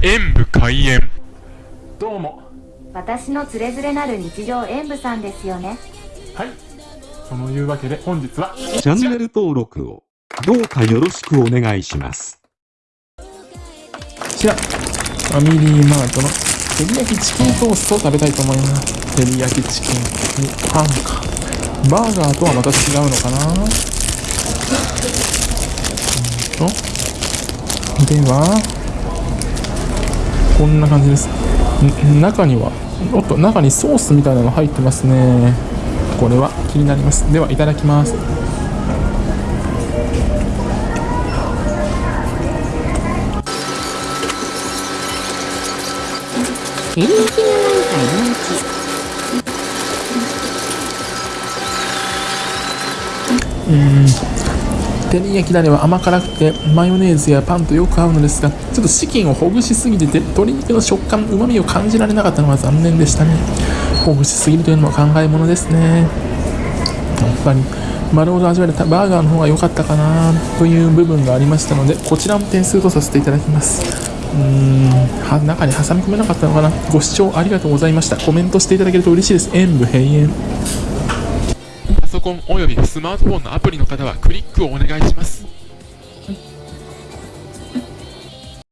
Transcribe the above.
演武開演。どうも。私のつれづれなる日常演舞さんですよね。はい。そのいうわけで本日は。チャンネル登録をどうかよろしくお願いします。こちらファミリーマートの照り焼きチキントーストを食べたいと思います。照り焼きチキンにパンか。バーガーとはまた違うのかな。うんと。ではこんな感じです。中にはおっと中にソースみたいなの入ってますね。これは気になります。ではいただきます。照り焼きがなん照り焼きだれは甘辛くてマヨネーズやパンとよく合うのですがちょっとチキンをほぐしすぎてて鶏肉の食感うまみを感じられなかったのが残念でしたね。ほぐしすぎるというのも考えものですね。やっぱり丸ごと味わえたバーガーの方が良かったかなという部分がありましたのでこちらも点数とさせていただきます。うーん中に挟み込めなかったのかな。ご視聴ありがとうございました。コメントしていただけると嬉しいです。演武閉園。パソコンおよびスマートフォンのアプリの方はクリックをお願いします。